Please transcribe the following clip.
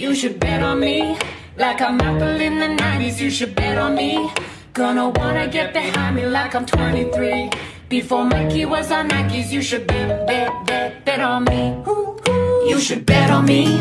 You should bet on me. Like I'm Apple in the 90s, you should bet on me. Gonna wanna get behind me like I'm 23. Before Mikey was on Nikes, you should bet, bet, bet, bet on me. You should bet on me.